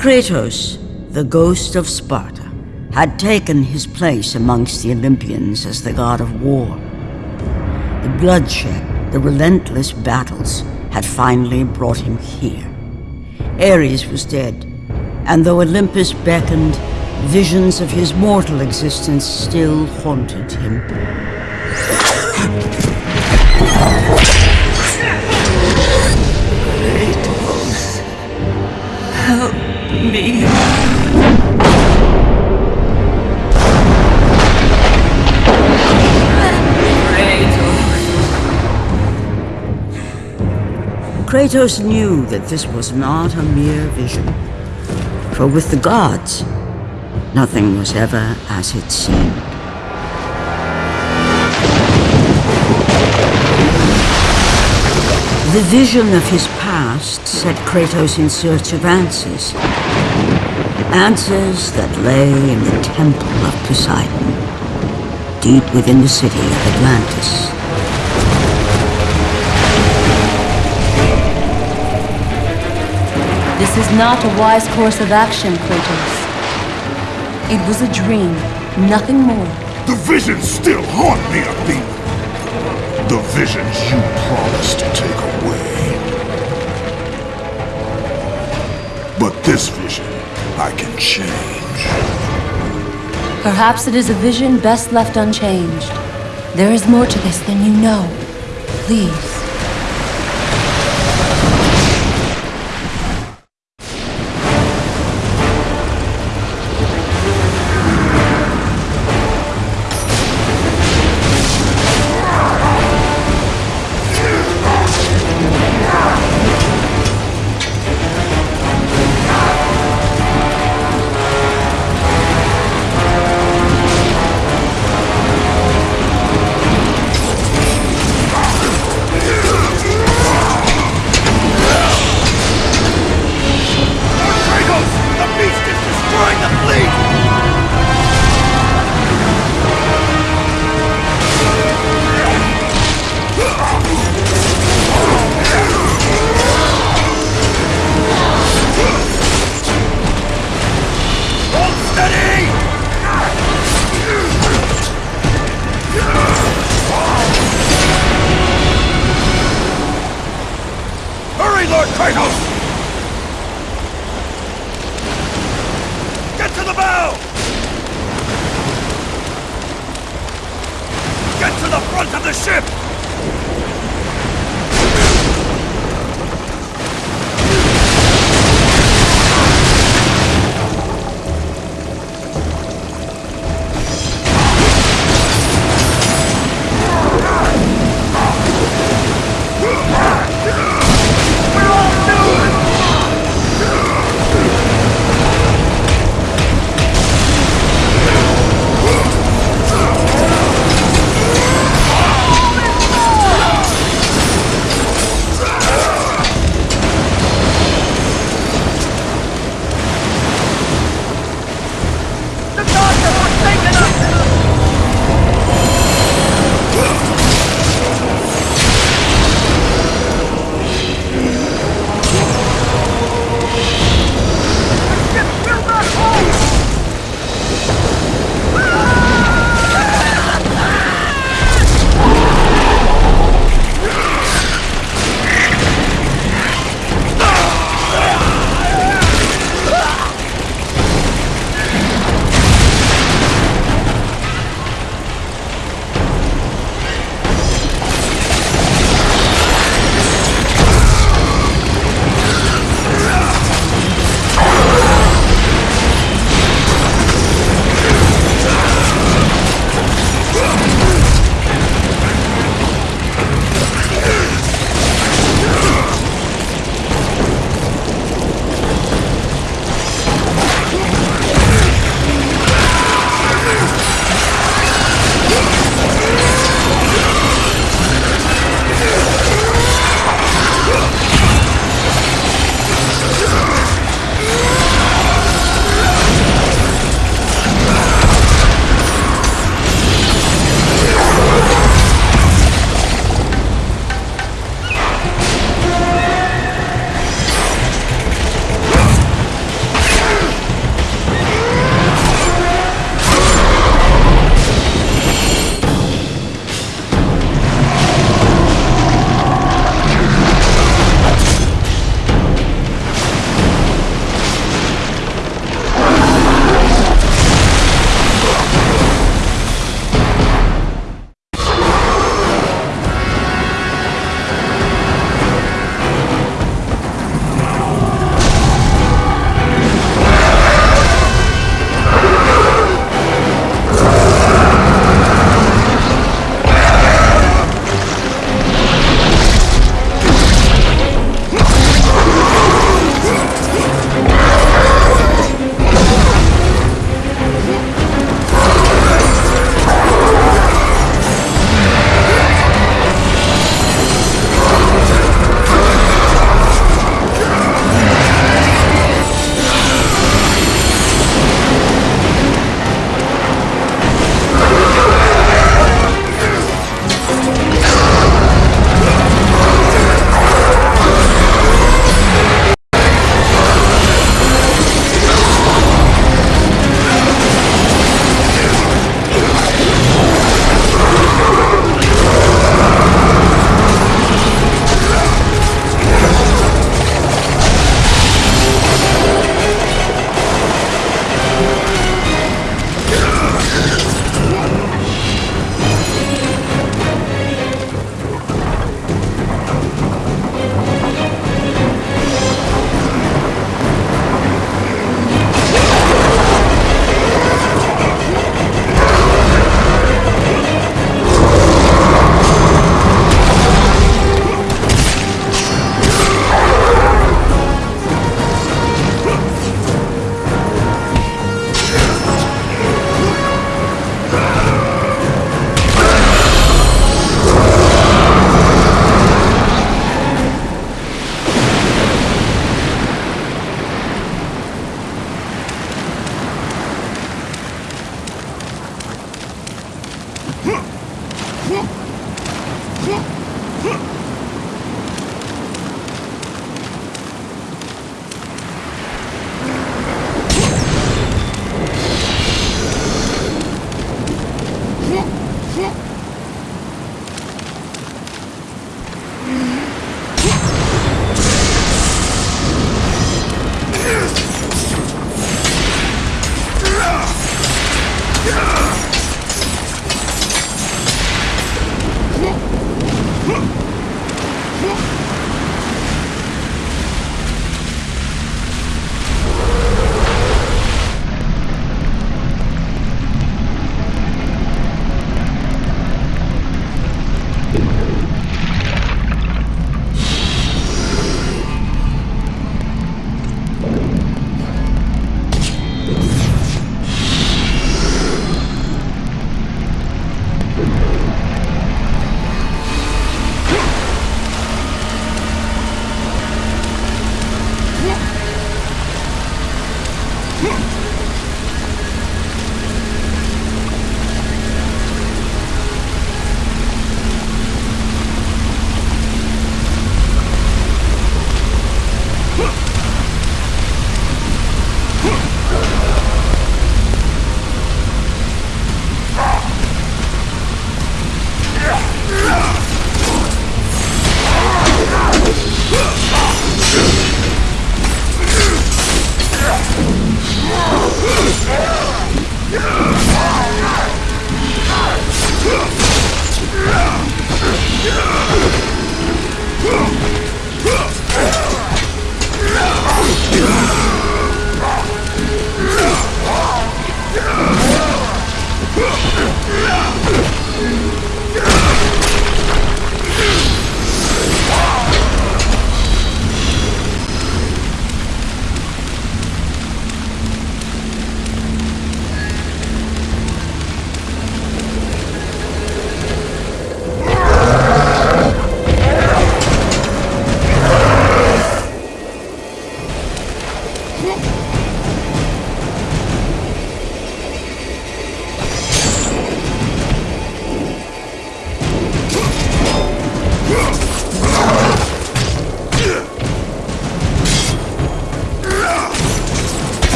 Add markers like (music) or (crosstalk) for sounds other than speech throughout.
Kratos, the ghost of Sparta, had taken his place amongst the Olympians as the god of war. The bloodshed, the relentless battles, had finally brought him here. Ares was dead, and though Olympus beckoned, visions of his mortal existence still haunted him. Me. Kratos knew that this was not a mere vision. For with the gods, nothing was ever as it seemed. The vision of his past set Kratos in search of answers. Answers that lay in the Temple of Poseidon, deep within the city of Atlantis. This is not a wise course of action, Kratos. It was a dream, nothing more. The visions still haunt me, Athena. The visions you promised to take away. But this vision, I can change. Perhaps it is a vision best left unchanged. There is more to this than you know. Please.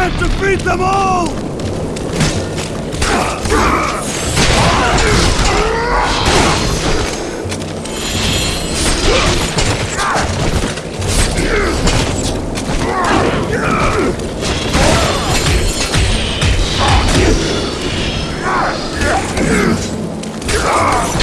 can't defeat them all! Ah!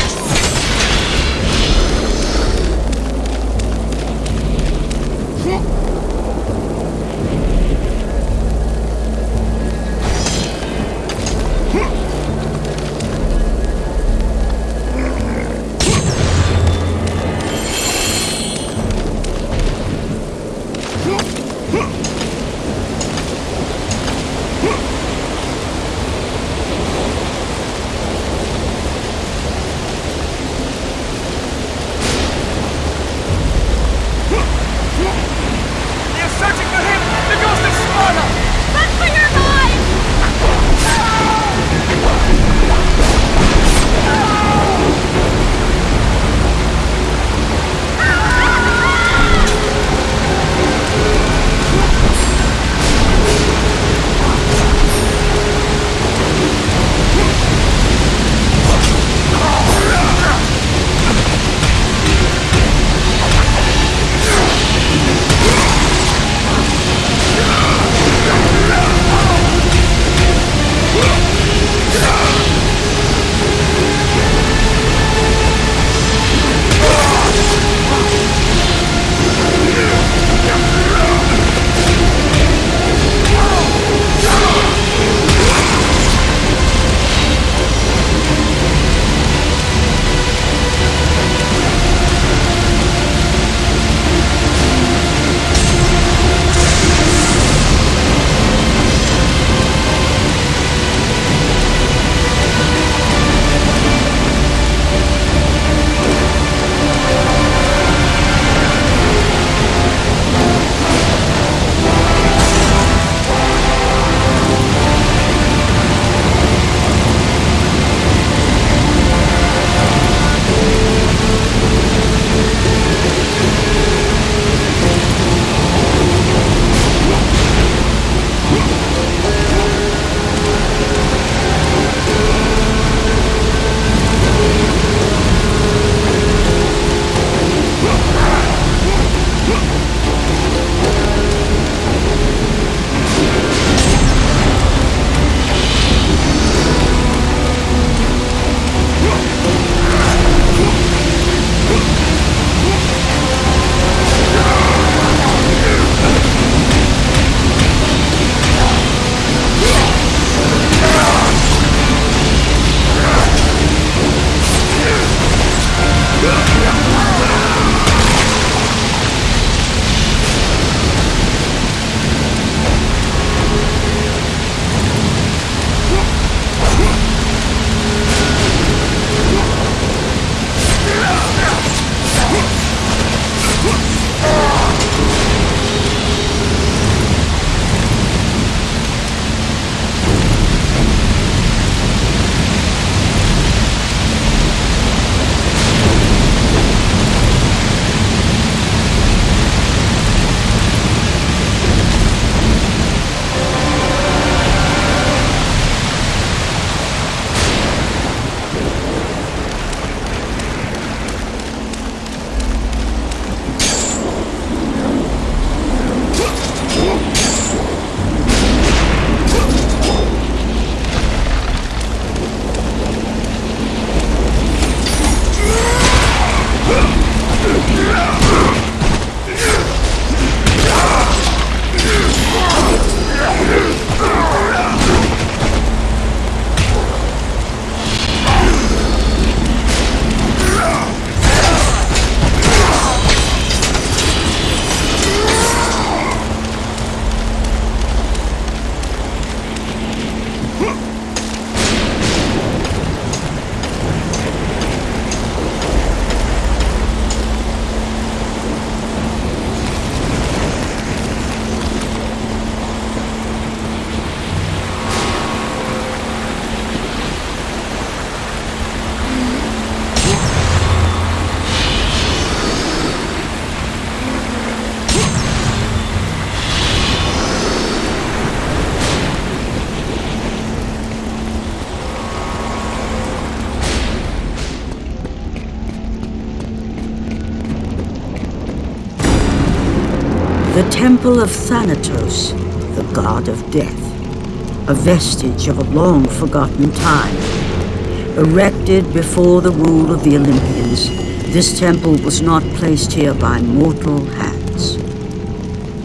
Temple of Thanatos, the god of death, a vestige of a long forgotten time. Erected before the rule of the Olympians, this temple was not placed here by mortal hands.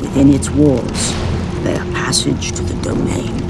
Within its walls a passage to the domain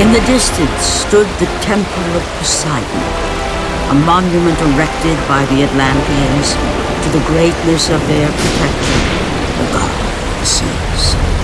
In the distance stood the Temple of Poseidon, a monument erected by the Atlanteans to the greatness of their protector, the god of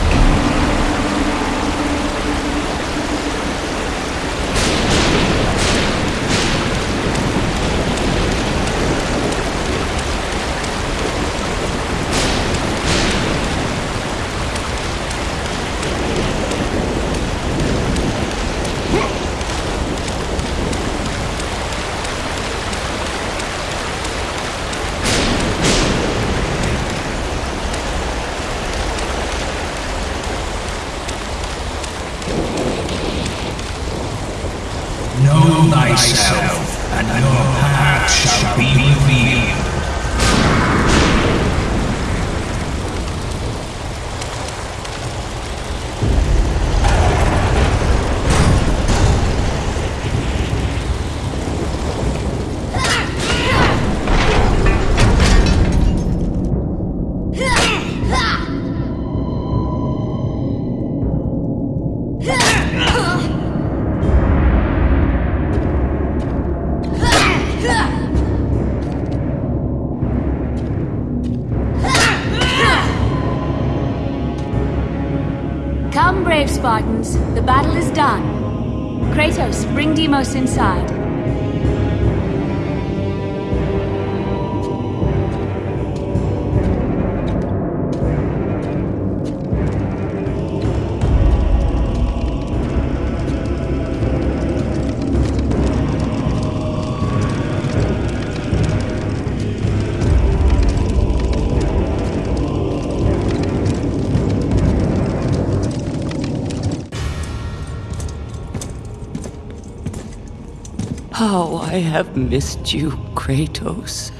How I have missed you, Kratos.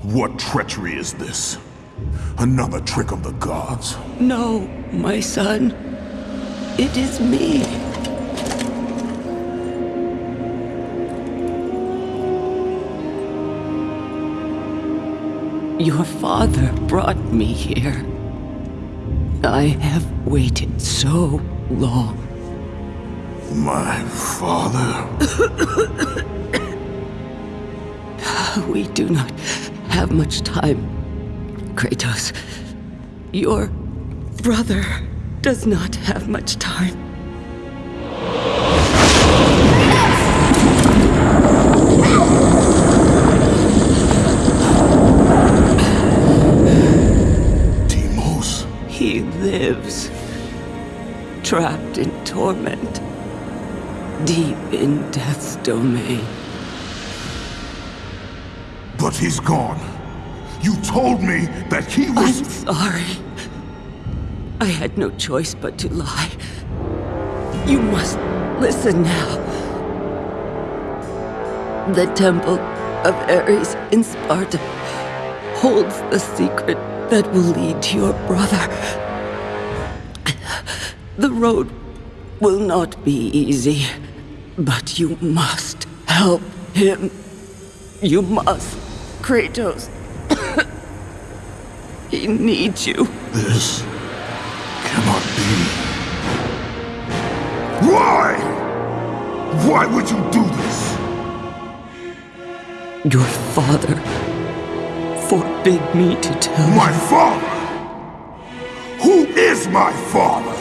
What treachery is this? Another trick of the gods? No, my son. It is me. Your father brought me here. I have waited so long. My father? (coughs) We do not have much time, Kratos. Your brother does not have much time. Deimos? He lives, trapped in torment, deep in death's domain. But he's gone. You told me that he was... I'm sorry. I had no choice but to lie. You must listen now. The temple of Ares in Sparta holds the secret that will lead to your brother. The road will not be easy, but you must help him. You must, Kratos. (coughs) he needs you. This cannot be. Why? Why would you do this? Your father forbid me to tell you. My you. father? Who is my father?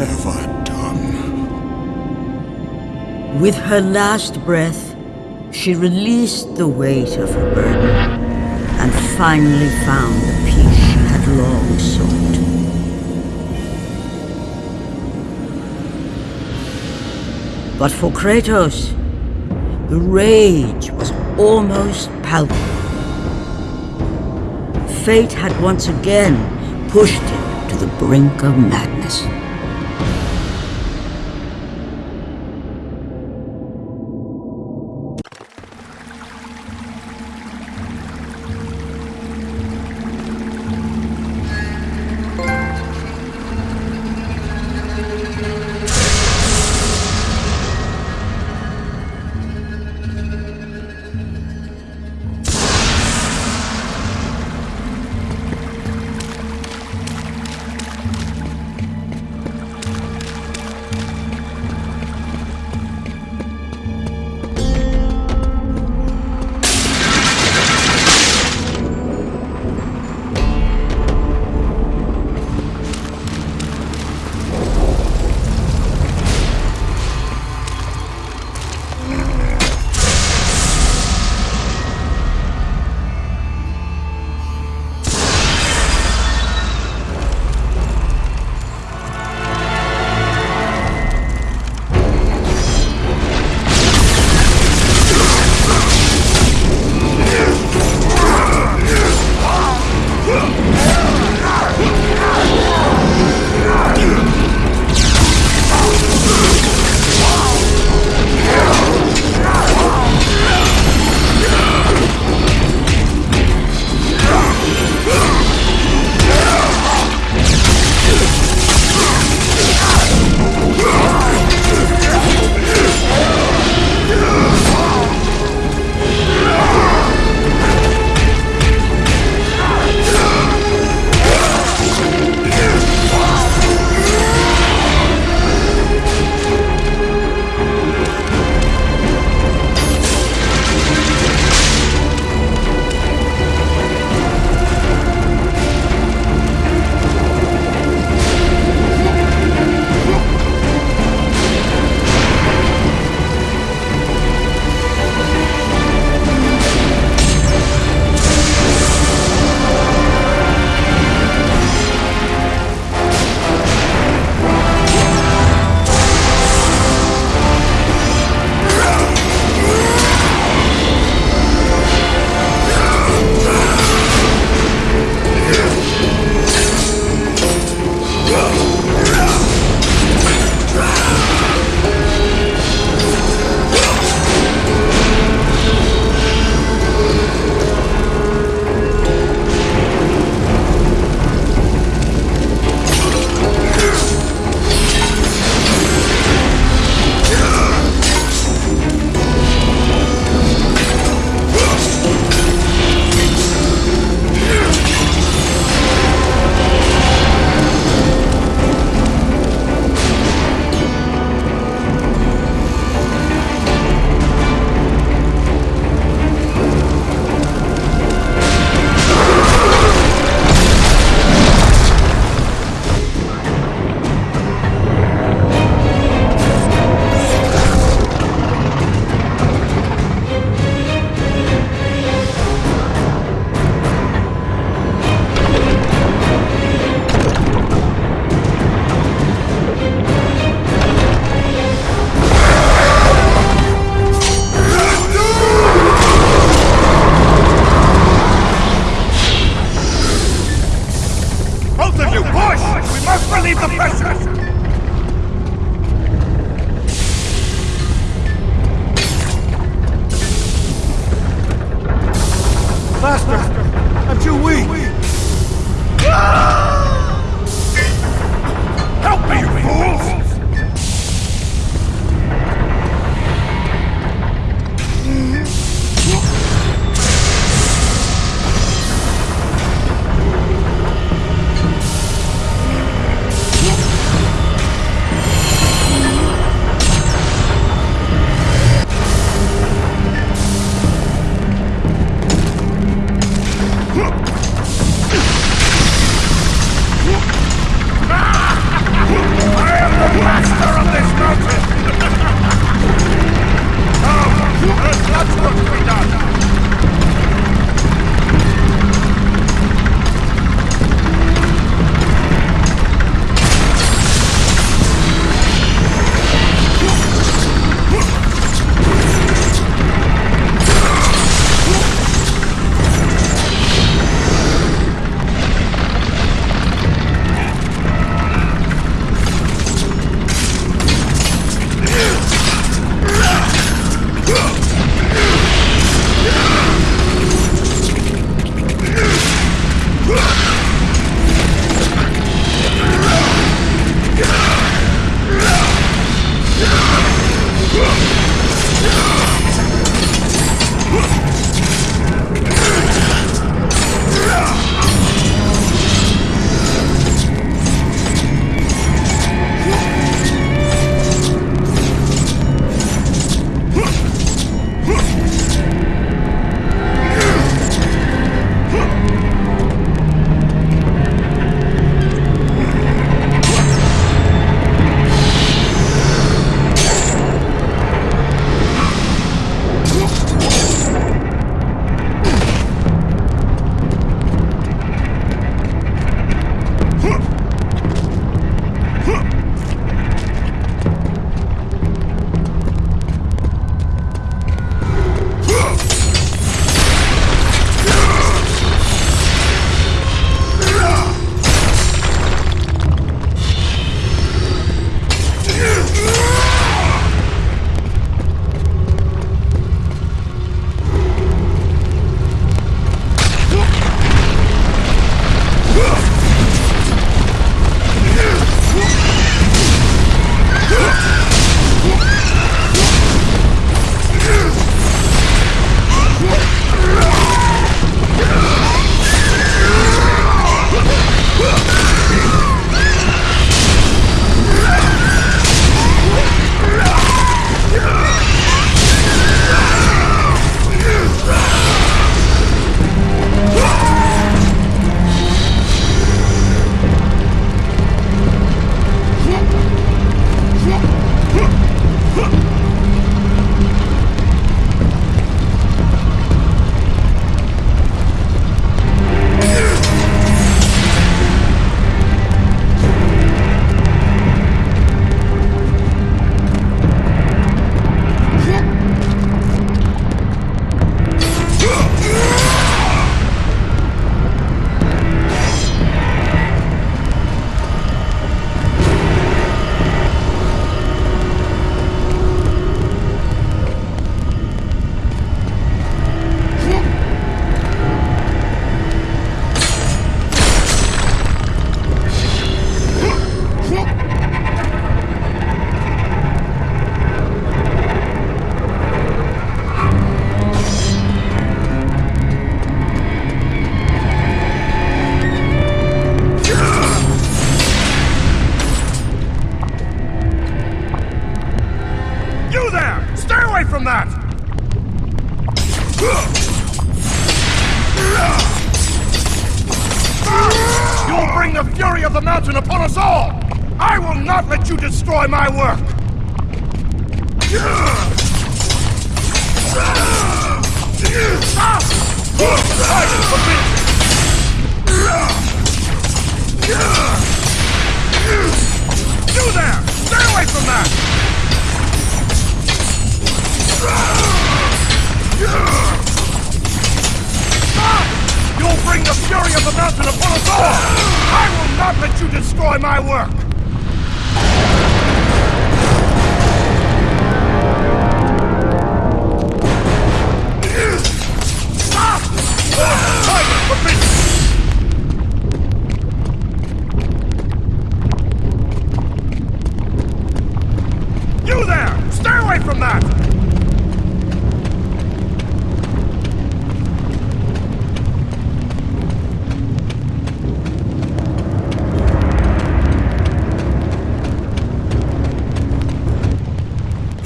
I done? With her last breath, she released the weight of her burden and finally found the peace she had long sought. But for Kratos, the rage was almost palpable. Fate had once again pushed him to the brink of madness.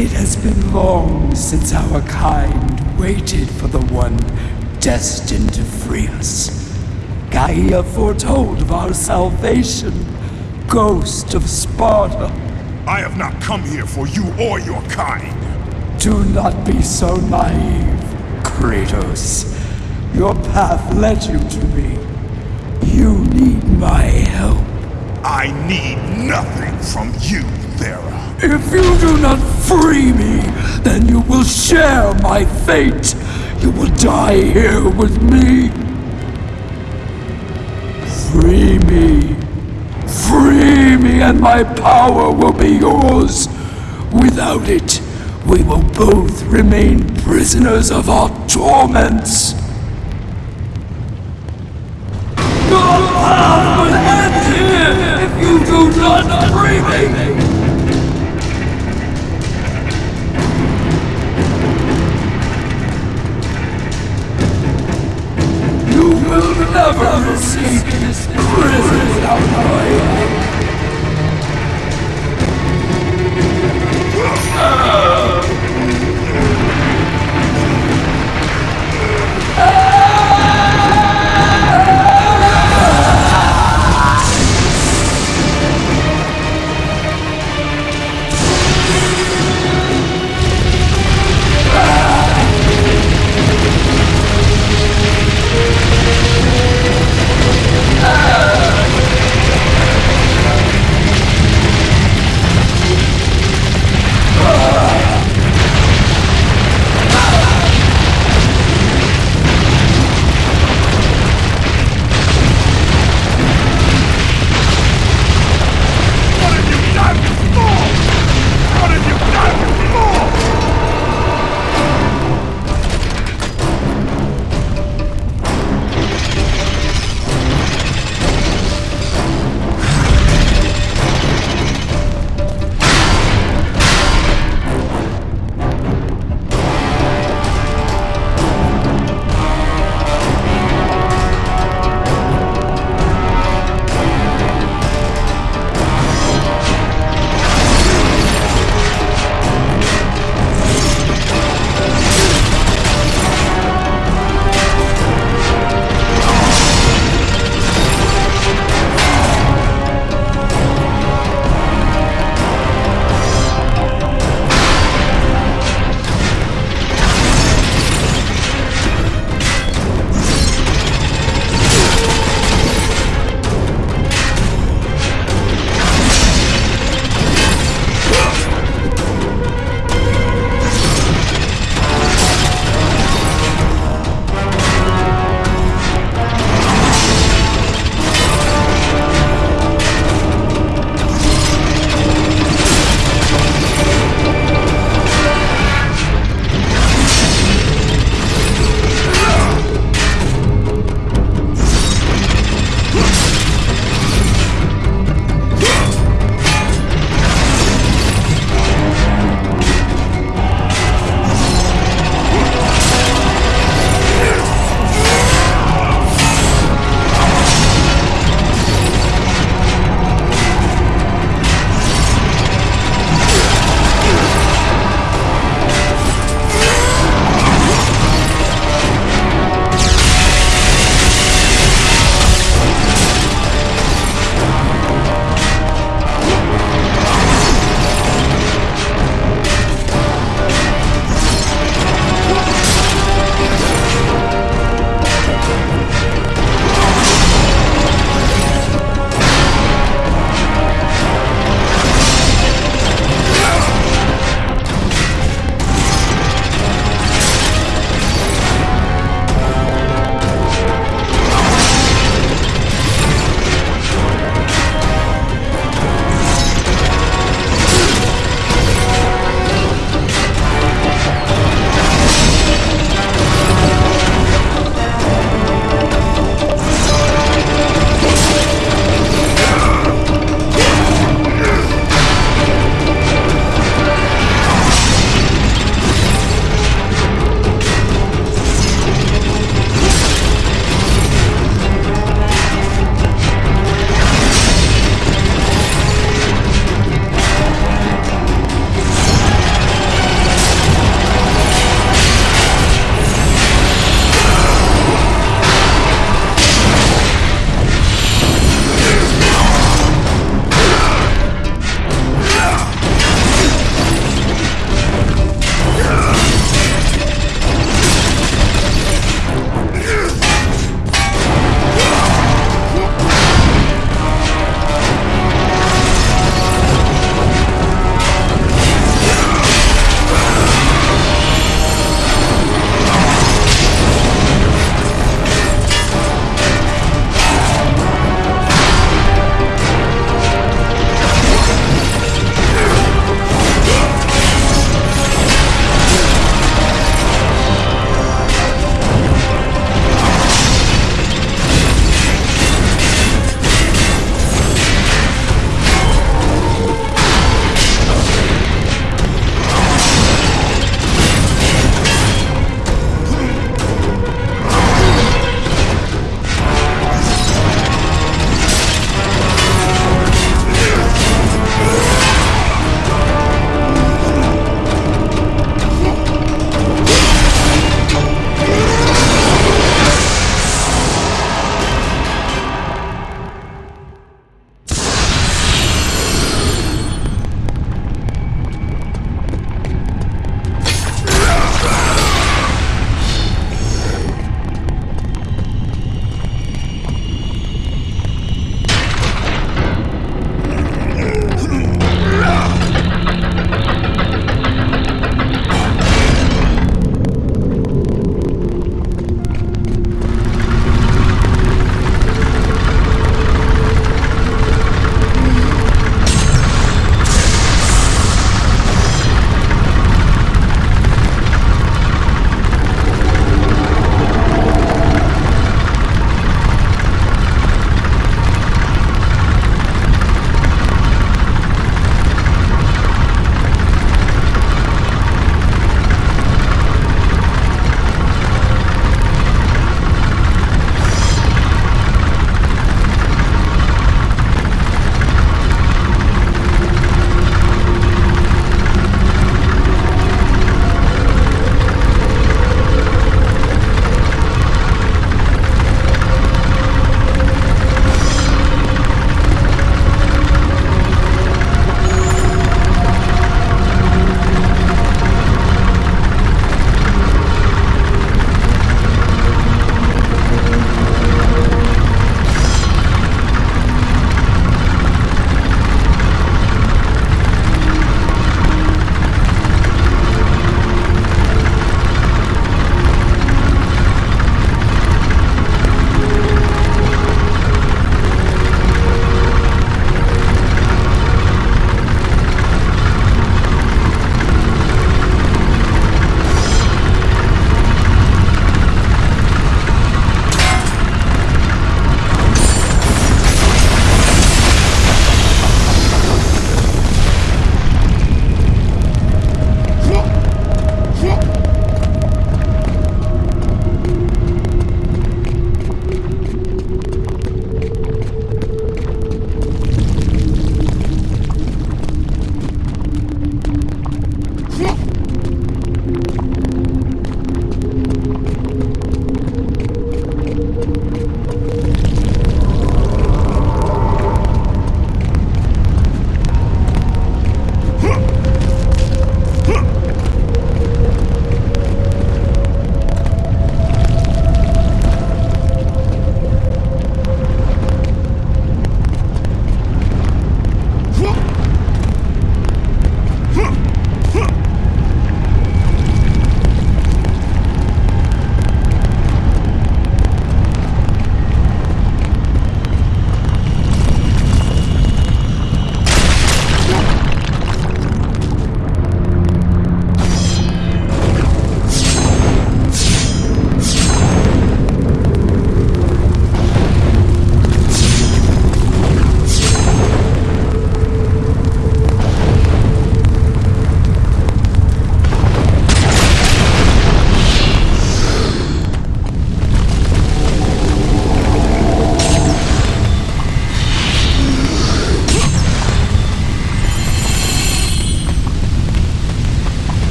It has been long since our kind waited for the one destined to free us. Gaia foretold of our salvation, Ghost of Sparta. I have not come here for you or your kind. Do not be so naive, Kratos. Your path led you to me. You need my help. I need nothing from you, Thera. If you do not free me, then you will share my fate. You will die here with me. Free me. Free me, and my power will be yours. Without it, we will both remain prisoners of our torments. Your path will end here if you do not free me. You will never escape this prison without my help.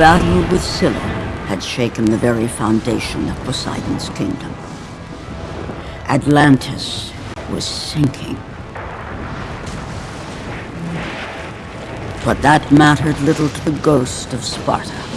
Battle with Scylla had shaken the very foundation of Poseidon's kingdom. Atlantis was sinking. But that mattered little to the ghost of Sparta.